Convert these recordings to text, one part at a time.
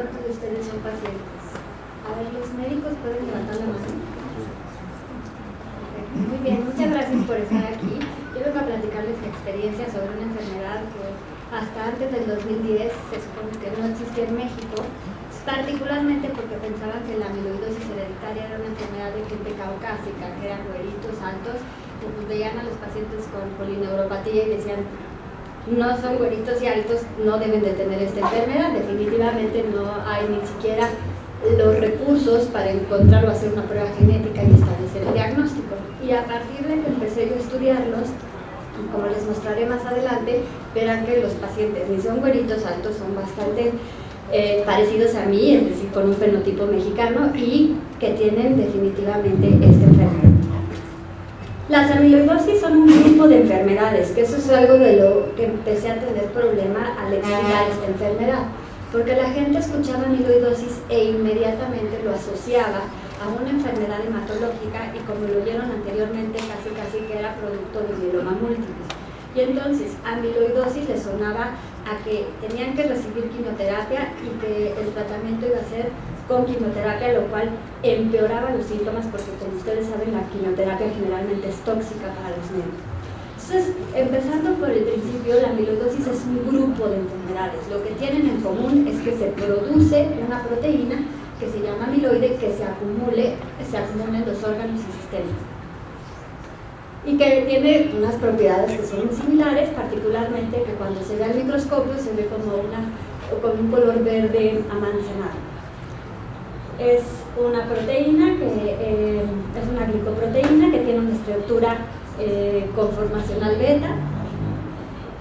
cuántos de ustedes son pacientes? A ver, los médicos pueden levantar la mano. Muy bien, muchas gracias por estar aquí. Yo vengo a platicarles mi experiencia sobre una enfermedad que hasta antes del 2010 se supone que no existía en México, particularmente porque pensaban que la amiloidosis hereditaria era una enfermedad de gente caucásica, que eran güeritos altos, que pues veían a los pacientes con polineuropatía y decían, no son güeritos y altos, no deben de tener esta enfermedad, definitivamente no hay ni siquiera los recursos para encontrar o hacer una prueba genética y establecer el diagnóstico. Y a partir de que empecé yo a estudiarlos, como les mostraré más adelante, verán que los pacientes ni son güeritos altos, son bastante eh, parecidos a mí, es decir, con un fenotipo mexicano y que tienen definitivamente enfermedad. Las amiloidosis son un grupo de enfermedades, que eso es algo de lo que empecé a tener problema al explicar esta enfermedad porque la gente escuchaba amiloidosis e inmediatamente lo asociaba a una enfermedad hematológica y como lo vieron anteriormente casi casi que era producto de mieloma múltiple. Y entonces amiloidosis le sonaba a que tenían que recibir quimioterapia y que el tratamiento iba a ser con quimioterapia, lo cual empeoraba los síntomas porque como ustedes saben la quimioterapia generalmente es tóxica para los médicos. Entonces, empezando por el principio, la amiloidosis es un grupo de enfermedades. Lo que tienen en común es que se produce una proteína que se llama amiloide que se acumule, se acumula en los órganos y sistemas. Y que tiene unas propiedades que son similares, particularmente que cuando se ve al microscopio se ve como, una, con un color verde amanzanado. Es una proteína que eh, es una glicoproteína que tiene una estructura eh, conformacional beta.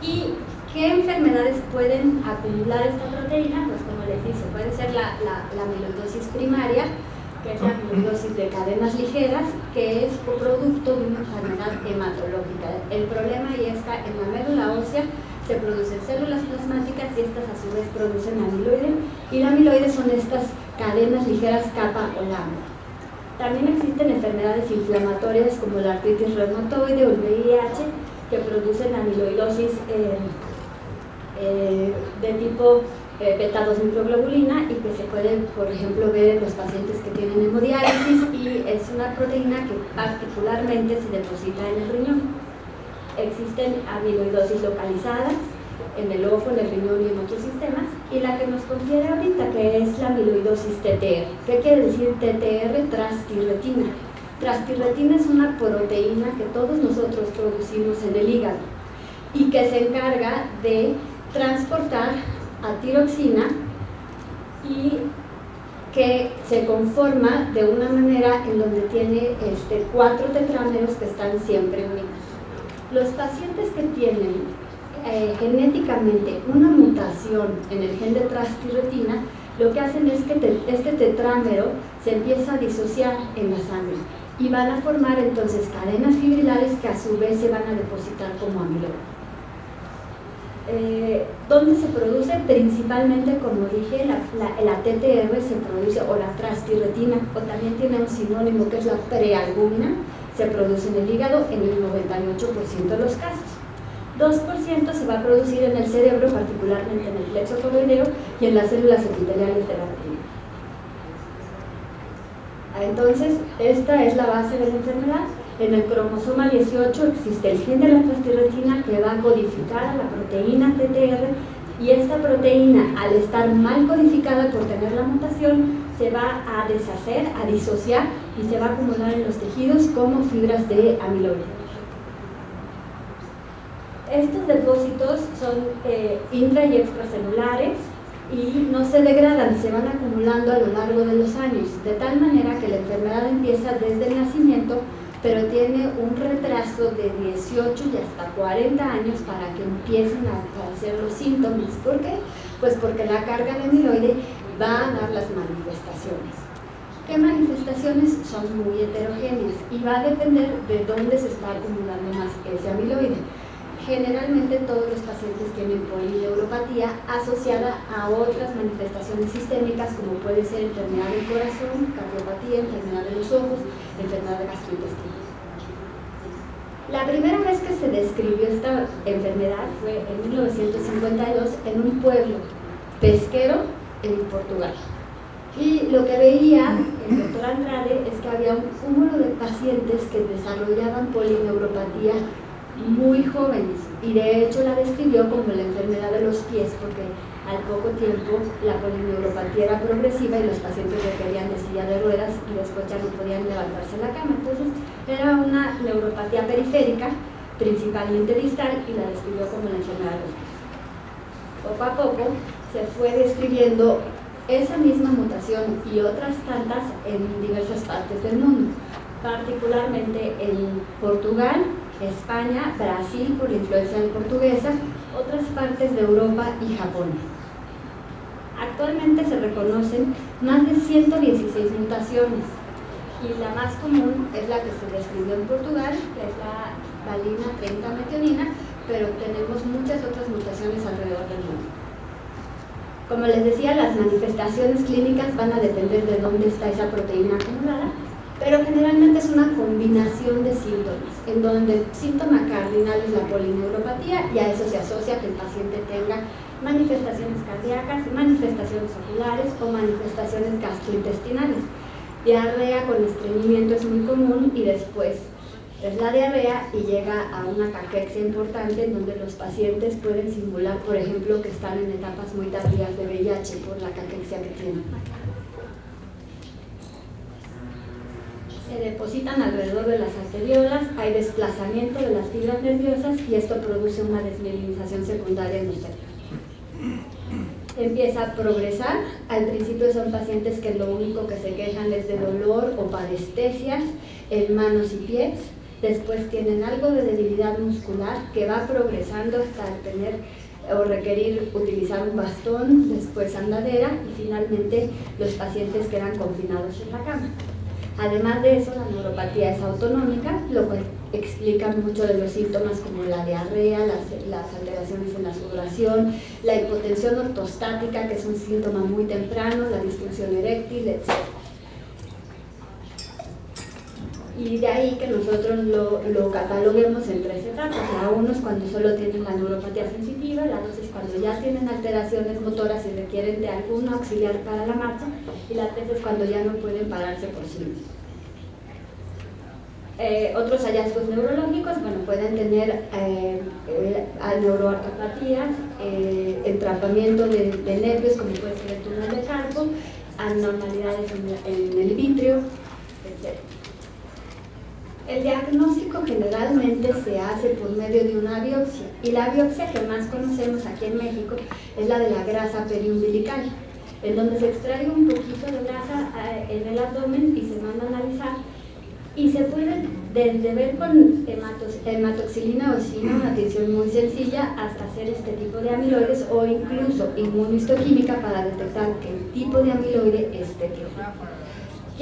¿Y qué enfermedades pueden acumular esta proteína? Pues como les dije, puede ser la, la, amiloidosis primaria, que es la amiloidosis de cadenas ligeras, que es producto de una enfermedad hematológica. El problema ahí está en la médula ósea se producen células plasmáticas y estas a su vez producen amiloide y la amiloide son estas cadenas ligeras capa o lambda. También existen enfermedades inflamatorias como la artritis reumatoide o el VIH que producen amiloidosis eh, eh, de tipo eh, beta-2 microglobulina y que se puede, por ejemplo, ver en los pacientes que tienen hemodiálisis y es una proteína que particularmente se deposita en el riñón. Existen amiloidosis localizadas, en el ojo, en el riñón y en otros sistemas, y la que nos confiere ahorita, que es la amiloidosis TTR. ¿Qué quiere decir TTR? Trastirretina. Trastirretina es una proteína que todos nosotros producimos en el hígado y que se encarga de transportar a tiroxina y que se conforma de una manera en donde tiene este, cuatro tetrámeros que están siempre unidos. Los pacientes que tienen eh, genéticamente una mutación en el gen de trastirretina, lo que hacen es que este tetrámero se empieza a disociar en la sangre y van a formar entonces cadenas fibrilares que a su vez se van a depositar como amiloide. Eh, ¿Dónde se produce? Principalmente, como dije, la, la, TTR se produce, o la trastirretina, o también tiene un sinónimo que es la prealbúmina, se produce en el hígado en el 98% de los casos. 2% se va a producir en el cerebro, particularmente en el plexo coroideo y en las células epiteliales de la retina. Entonces, esta es la base de la enfermedad. En el cromosoma 18 existe el gen de la trastirretina que va a codificar a la proteína TTR y esta proteína, al estar mal codificada por tener la mutación, se va a deshacer, a disociar y se va a acumular en los tejidos como fibras de amiloide. Estos depósitos son eh, intra y extracelulares y no se degradan, se van acumulando a lo largo de los años, de tal manera que la enfermedad empieza desde el nacimiento, pero tiene un retraso de 18 y hasta 40 años para que empiecen a aparecer los síntomas. ¿Por qué? Pues porque la carga de amiloide va a dar las manifestaciones. ¿Qué manifestaciones? Son muy heterogéneas y va a depender de dónde se está acumulando más ese amiloide. Generalmente todos los pacientes tienen polineuropatía asociada a otras manifestaciones sistémicas como puede ser enfermedad del corazón, cardiopatía, enfermedad de los ojos, enfermedad de gastrointestina. La primera vez que se describió esta enfermedad fue en 1952 en un pueblo pesquero en Portugal. Y lo que veía el doctor Andrade es que había un cúmulo de pacientes que desarrollaban polineuropatía muy jóvenes y de hecho la describió como la enfermedad de los pies porque al poco tiempo la polineuropatía era progresiva y los pacientes requerían de silla de ruedas y después ya no podían levantarse en la cama. Entonces era una neuropatía periférica, principalmente distal, y la describió como la enfermedad de los pies. Poco a poco se fue describiendo esa misma mutación y otras tantas en diversas partes del mundo, particularmente en Portugal, España, Brasil por influencia portuguesa, otras partes de Europa y Japón. Actualmente se reconocen más de 116 mutaciones y la más común es la que se describió en Portugal, que es la valina 30 metionina, pero tenemos muchas otras mutaciones alrededor del mundo. Como les decía, las manifestaciones clínicas van a depender de dónde está esa proteína acumulada, pero generalmente es una combinación de síntomas, en donde el síntoma cardinal es la polineuropatía y a eso se asocia que el paciente tenga manifestaciones cardíacas, manifestaciones oculares o manifestaciones gastrointestinales. Diarrea con estreñimiento es muy común y después es la diarrea y llega a una caquexia importante en donde los pacientes pueden simular, por ejemplo, que están en etapas muy tardías de VIH por la caquexia que tienen. Se depositan alrededor de las arteriolas, hay desplazamiento de las fibras nerviosas y esto produce una desmielinización secundaria en cerebros. Empieza a progresar, al principio son pacientes que lo único que se quejan es de dolor o parestesias en manos y pies, después tienen algo de debilidad muscular que va progresando hasta tener o requerir utilizar un bastón, después andadera y finalmente los pacientes quedan confinados en la cama. Además de eso, la neuropatía es autonómica, lo cual explica mucho de los síntomas como la diarrea, las, alteraciones en la sudoración, la hipotensión ortostática, que es un síntoma muy temprano, la disfunción eréctil, etc. Y de ahí que nosotros lo, cataloguemos en tres etapas. La uno es cuando solo tienen la neuropatía sensitiva, la dos es cuando ya tienen alteraciones motoras y requieren de algún auxiliar para la marcha, y la tres es cuando ya no pueden pararse por sí mismos. Eh, otros hallazgos neurológicos, bueno, pueden tener eh, eh eh, de, nervios, como puede ser el túnel de carpo, anormalidades en, el vitrio. El diagnóstico generalmente se hace por medio de una biopsia y la biopsia que más conocemos aquí en México es la de la grasa periumbilical, en donde se extrae un poquito de grasa en el abdomen y se manda a analizar y se puede desde ver con hematoxilina ocina, una tinción muy sencilla, hasta hacer este tipo de amiloides o incluso inmunistoquímica para detectar qué tipo de amiloide es tipo.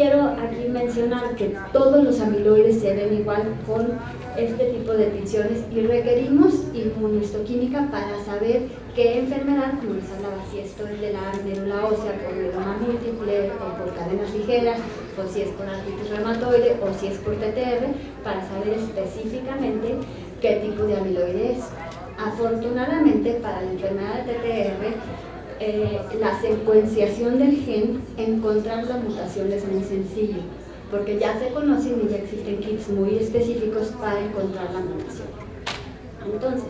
Quiero aquí mencionar que todos los amiloides se ven igual con este tipo de tinciones y requerimos inmunistoquímica para saber qué enfermedad, como les hablaba, si esto es de la médula ósea por mieloma múltiple o por cadenas ligeras, o si es por artritis reumatoide o si es por TTR, para saber específicamente qué tipo de amiloide es. Afortunadamente para la enfermedad de TTR eh, la secuenciación del gen, encontrar la mutación es muy sencillo, porque ya se conocen y ya existen kits muy específicos para encontrar la mutación. Entonces,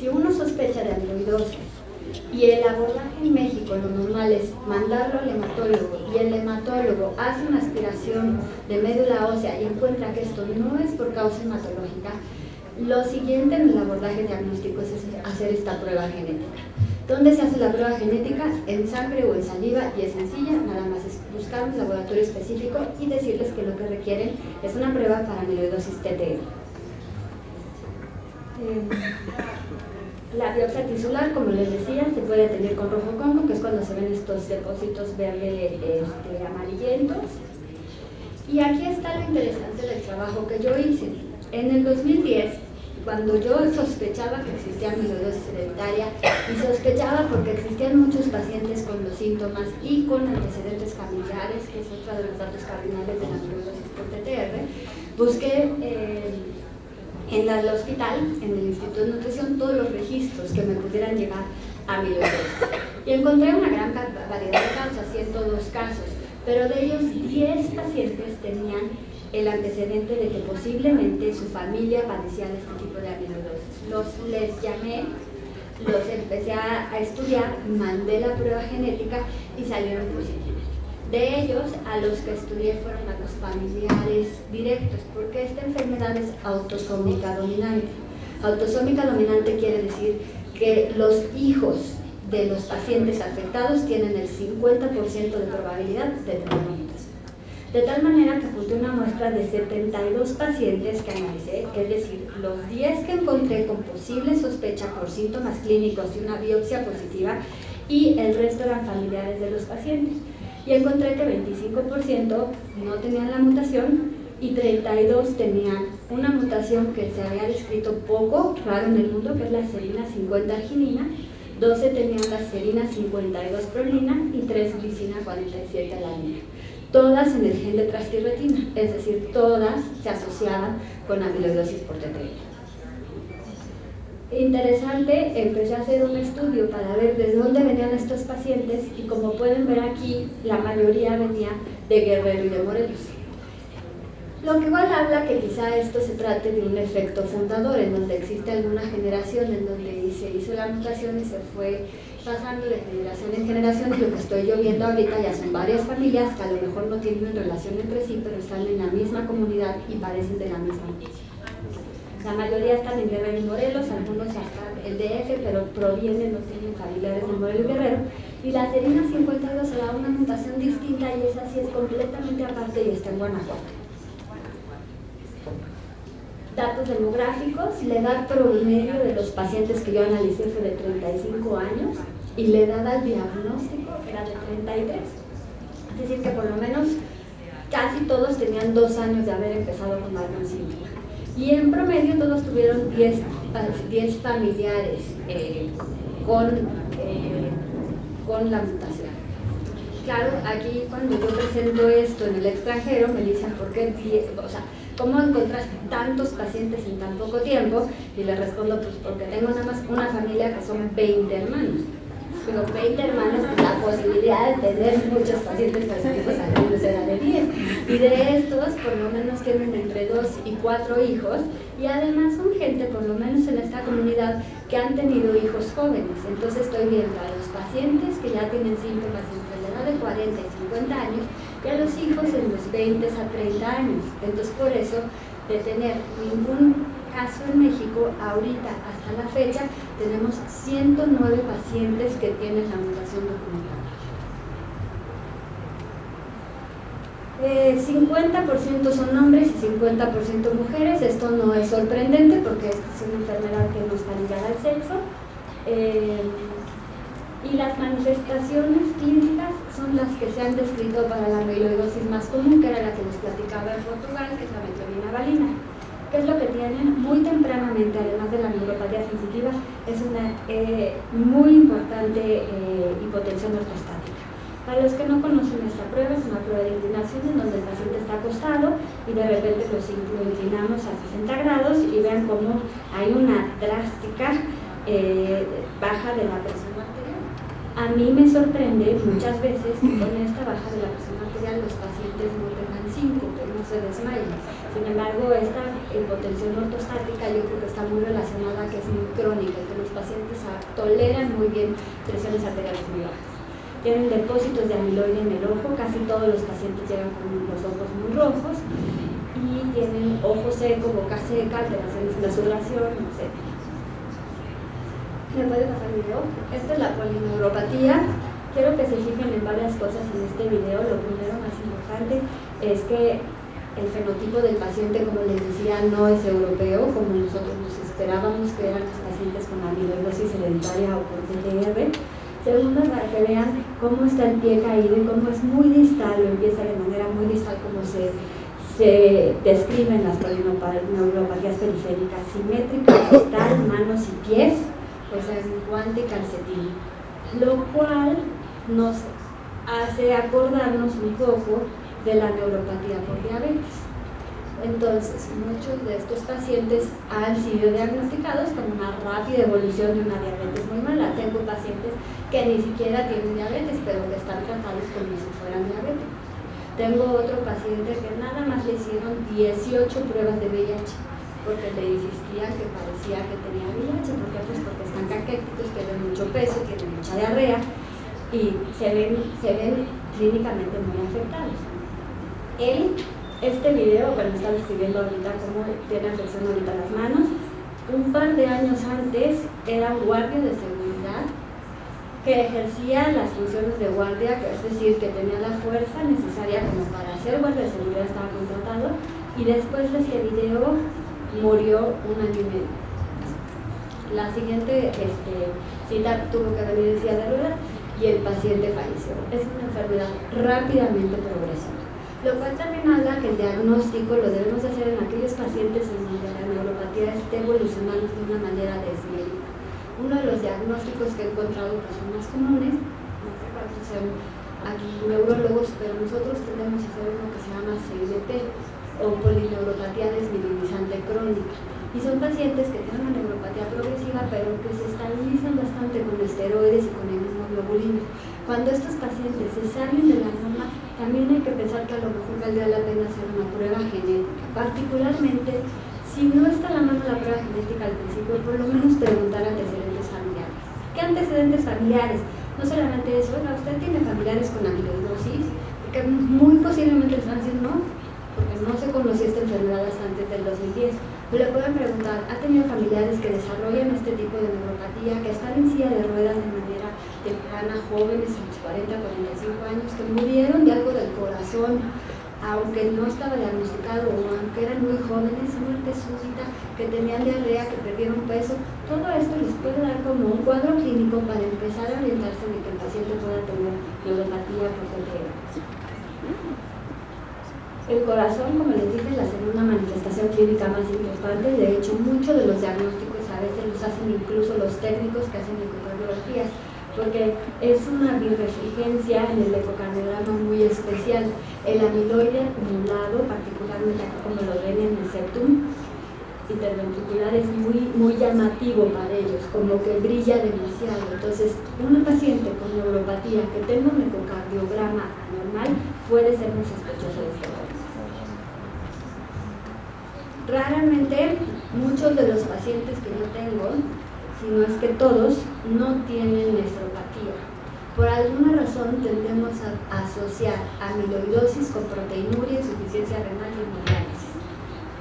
si uno sospecha de amiloidosis y el abordaje en México lo normal es mandarlo al hematólogo y el hematólogo hace una aspiración de médula ósea y encuentra que esto no es por causa hematológica, lo siguiente en el abordaje diagnóstico es hacer esta prueba genética. ¿Dónde se hace la prueba genética? En sangre o en saliva y es sencilla, nada más es buscar un laboratorio específico y decirles que lo que requieren es una prueba para amiloidosis TTR. Eh, la biopsia tisular, como les decía, se puede tener con rojo congo, que es cuando se ven estos depósitos verde este, amarillentos. Y aquí está lo interesante del trabajo que yo hice. En el 2010 cuando yo sospechaba que existía amiloidosis hereditaria y sospechaba porque existían muchos pacientes con los síntomas y con antecedentes familiares, que es otro de los datos cardinales de la amiloidosis por TTR, busqué eh, en el hospital, en el Instituto de Nutrición, todos los registros que me pudieran llegar a amiloidosis. Y encontré una gran variedad de causas, 102 casos, pero de ellos 10 pacientes tenían el antecedente de que posiblemente su familia padecía de este tipo de amiloidosis. Los les llamé, los empecé a, a estudiar, mandé la prueba genética y salieron positivos. De ellos, a los que estudié fueron a los familiares directos, porque esta enfermedad es autosómica dominante. Autosómica dominante quiere decir que los hijos de los pacientes afectados tienen el 50% de probabilidad de tener. De tal manera que apunté una muestra de 72 pacientes que analicé, es decir, los 10 que encontré con posible sospecha por síntomas clínicos y una biopsia positiva y el resto eran familiares de los pacientes. Y encontré que 25% no tenían la mutación y 32 tenían una mutación que se había descrito poco, raro en el mundo, que es la serina 50 arginina, 12 tenían la serina 52 prolina y 3 glicina 47 alanina. Todas en el gen de trastirretina, es decir, todas se asociaban con amiloidosis por TTI. Interesante, empecé a hacer un estudio para ver de dónde venían estos pacientes y como pueden ver aquí, la mayoría venía de Guerrero y de Morelos. Lo que igual habla que quizá esto se trate de un efecto fundador, en donde existe alguna generación en donde se hizo la mutación y se fue pasando de generación en generación y lo que estoy yo viendo ahorita ya son varias familias que a lo mejor no tienen relación entre sí, pero están en la misma comunidad y parecen de la misma. La mayoría están en Guerrero y Morelos, algunos están en DF, pero provienen, no tienen familiares de Morelos y Guerrero. Y la serina 52 se da una mutación distinta y esa sí es completamente aparte y está en Guanajuato datos demográficos, la edad promedio de los pacientes que yo analicé fue de 35 años y la edad al diagnóstico era de 33. Es decir, que por lo menos casi todos tenían dos años de haber empezado con algún síntoma. Y en promedio todos tuvieron 10, 10 familiares eh, con, eh, con la mutación. Claro, aquí cuando yo presento esto en el extranjero me dicen por qué, o sea, ¿Cómo encontraste tantos pacientes en tan poco tiempo? Y le respondo, pues porque tengo nada más una familia que son 20 hermanos. Pero 20 hermanos, pues la posibilidad de tener muchos pacientes positivos al era de 10. Y de estos, por lo menos tienen entre 2 y 4 hijos. Y además son gente, por lo menos en esta comunidad, que han tenido hijos jóvenes. Entonces estoy viendo a los pacientes que ya tienen síntomas entre la edad de 40 y 50 años y a los hijos en los 20 a 30 años. Entonces, por eso, de tener ningún caso en México, ahorita hasta la fecha, tenemos 109 pacientes que tienen la mutación documentada. 50% eh, son hombres y 50% mujeres. Esto no es sorprendente porque es una enfermedad que no está ligada al sexo. Eh, y las manifestaciones clínicas son las que se han descrito para la amiloidosis más común, que era la que les platicaba en Portugal, que es la metionina valina. ¿Qué es lo que tienen? Muy tempranamente, además de la neuropatía sensitiva, es una eh, muy importante eh, hipotensión ortostática. Para los que no conocen esta prueba, es una prueba de inclinación en donde el paciente está acostado y de repente lo inclinamos a 60 grados y vean cómo hay una drástica eh, baja de la presión a mí me sorprende muchas veces que con esta baja de la presión arterial los pacientes no tengan que no se desmayen. Sin embargo, esta hipotensión ortostática yo creo que está muy relacionada, que es muy crónica, que los pacientes toleran muy bien presiones arteriales muy bajas. Tienen depósitos de amiloide en el ojo, casi todos los pacientes llegan con los ojos muy rojos y tienen ojo seco, boca seca, alteraciones en la sudoración, etc. ¿Me puede pasar el video? Esta es la polineuropatía. Quiero que se fijen en varias cosas en este video. Lo primero más importante es que el fenotipo del paciente, como les decía, no es europeo, como nosotros nos esperábamos que eran los pacientes con amiloidosis hereditaria o con TTR. Segundo, para que vean cómo está el pie caído y cómo es muy distal, o empieza de manera muy distal, como se, se describen las polineuropatías periféricas, simétrica, distal, manos y pies pues es guante calcetín, lo cual nos hace acordarnos un poco de la neuropatía por diabetes. Entonces, muchos de estos pacientes han sido diagnosticados con una rápida evolución de una diabetes muy mala. Tengo pacientes que ni siquiera tienen diabetes, pero que están tratados como si fueran diabéticos. Tengo otro paciente que nada más le hicieron 18 pruebas de VIH porque le que parecía que tenía VIH. ¿Por qué? Pues porque están caquéticos, tienen mucho peso, tienen mucha diarrea y se ven, se ven clínicamente muy afectados. Él este video, bueno, está describiendo ahorita cómo tiene afección ahorita las manos. Un par de años antes era un guardia de seguridad que ejercía las funciones de guardia, es decir, que tenía la fuerza necesaria como para ser guardia de seguridad, estaba contratado, y después de este video murió un año y medio. La siguiente este, cita tuvo que venir en silla de ruedas y el paciente falleció. Es una enfermedad rápidamente progresiva lo cual también habla que el diagnóstico lo debemos hacer en aquellos pacientes en donde la neuropatía esté evolucionando de una manera desmédica. Uno de los diagnósticos que he encontrado que son más comunes, no sé cuántos son aquí neurólogos, pero nosotros tenemos que hacer uno que se llama CIDP o polineuropatía crónica. Y son pacientes que tienen una neuropatía progresiva, pero que se estabilizan bastante con esteroides y con el mismo globulina. Cuando estos pacientes se salen de la norma, también hay que pensar que a lo mejor valdría la pena hacer una prueba genética, particularmente si no está a la mano la prueba genética al principio, por lo menos preguntar antecedentes familiares. ¿Qué antecedentes familiares? No solamente eso, oiga, usted tiene familiares con amiloidosis, que muy posiblemente diciendo no, porque no se conocía esta enfermedad hasta antes del 2010. Le pueden preguntar, ¿ha tenido familiares que desarrollan este tipo de neuropatía, que están en silla de ruedas de manera temprana, jóvenes a los 40, 45 años, que murieron de algo del corazón, aunque no estaba diagnosticado o aunque eran muy jóvenes, muerte súbita, que tenían diarrea, que perdieron peso, todo esto les puede dar como un cuadro clínico para empezar a orientarse de que el paciente pueda tener neuropatía por el corazón, como les dije, es la segunda manifestación clínica más importante. De hecho, muchos de los diagnósticos a veces los hacen incluso los técnicos que hacen ecocardiografías porque es una birefrigencia en el ecocardiograma muy especial. El amiloide acumulado, particularmente aquí como lo ven en el septum interventricular, es muy, muy llamativo para ellos, como que brilla demasiado. Entonces, una paciente con neuropatía que tenga un ecocardiograma anormal puede ser muy sospechoso de este Raramente, muchos de los pacientes que yo tengo sino es que todos no tienen nefropatía. Por alguna razón tendemos a asociar amiloidosis con proteinuria, insuficiencia renal y hemodiálisis.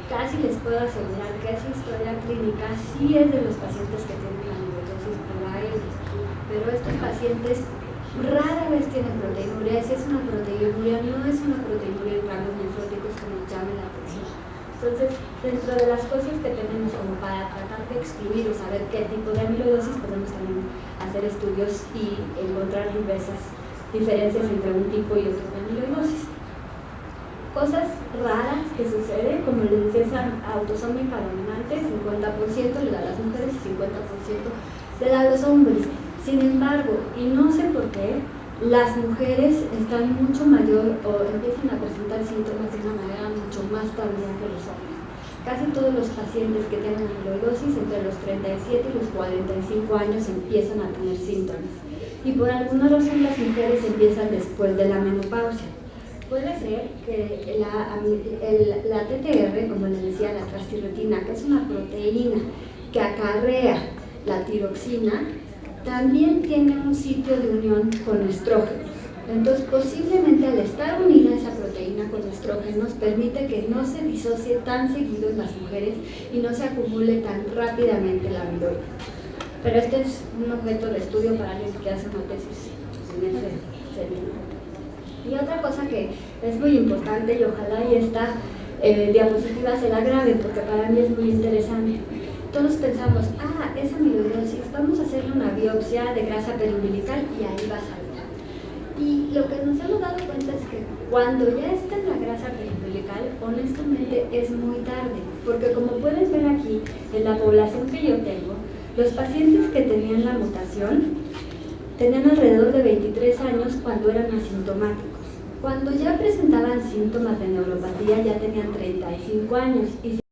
Casi les puedo asegurar que esa historia clínica sí es de los pacientes que tienen amiloidosis pero estos pacientes rara vez tienen proteinuria. Si es una proteinuria, no es una proteinuria en rangos nefróticos que nos llame la atención. Entonces, dentro de las cosas que tenemos como para tratar de excluir o saber qué tipo de amiloidosis, podemos también hacer estudios y encontrar diversas diferencias entre un tipo y otro de amiloidosis. Cosas raras que suceden, como decía, esa autosómica dominante, 50% le da a las mujeres y 50% le da a los hombres. Sin embargo, y no sé por qué, las mujeres están mucho mayor o empiezan a presentar síntomas de una manera mucho más tardía que los hombres. Casi todos los pacientes que tienen amiloidosis entre los 37 y los 45 años empiezan a tener síntomas. Y por alguna razón las mujeres empiezan después de la menopausia. Puede ser que la, la TTR, como les decía, la transtiretina, que es una proteína que acarrea la tiroxina, también tiene un sitio de unión con estrógenos. Entonces, posiblemente al estar unida esa proteína con estrógenos, permite que no se disocie tan seguido en las mujeres y no se acumule tan rápidamente la amiloide. Pero este es un objeto de estudio para alguien que hace una tesis en ese sentido. Y otra cosa que es muy importante y ojalá y esta eh, diapositiva se la grabe porque para mí es muy interesante todos pensamos, ah, es amiloidosis, vamos a hacerle una biopsia de grasa periumbilical y ahí va a salir. Y lo que nos hemos dado cuenta es que cuando ya está en la grasa periumbilical, honestamente es muy tarde, porque como puedes ver aquí, en la población que yo tengo, los pacientes que tenían la mutación tenían alrededor de 23 años cuando eran asintomáticos. Cuando ya presentaban síntomas de neuropatía ya tenían 35 años y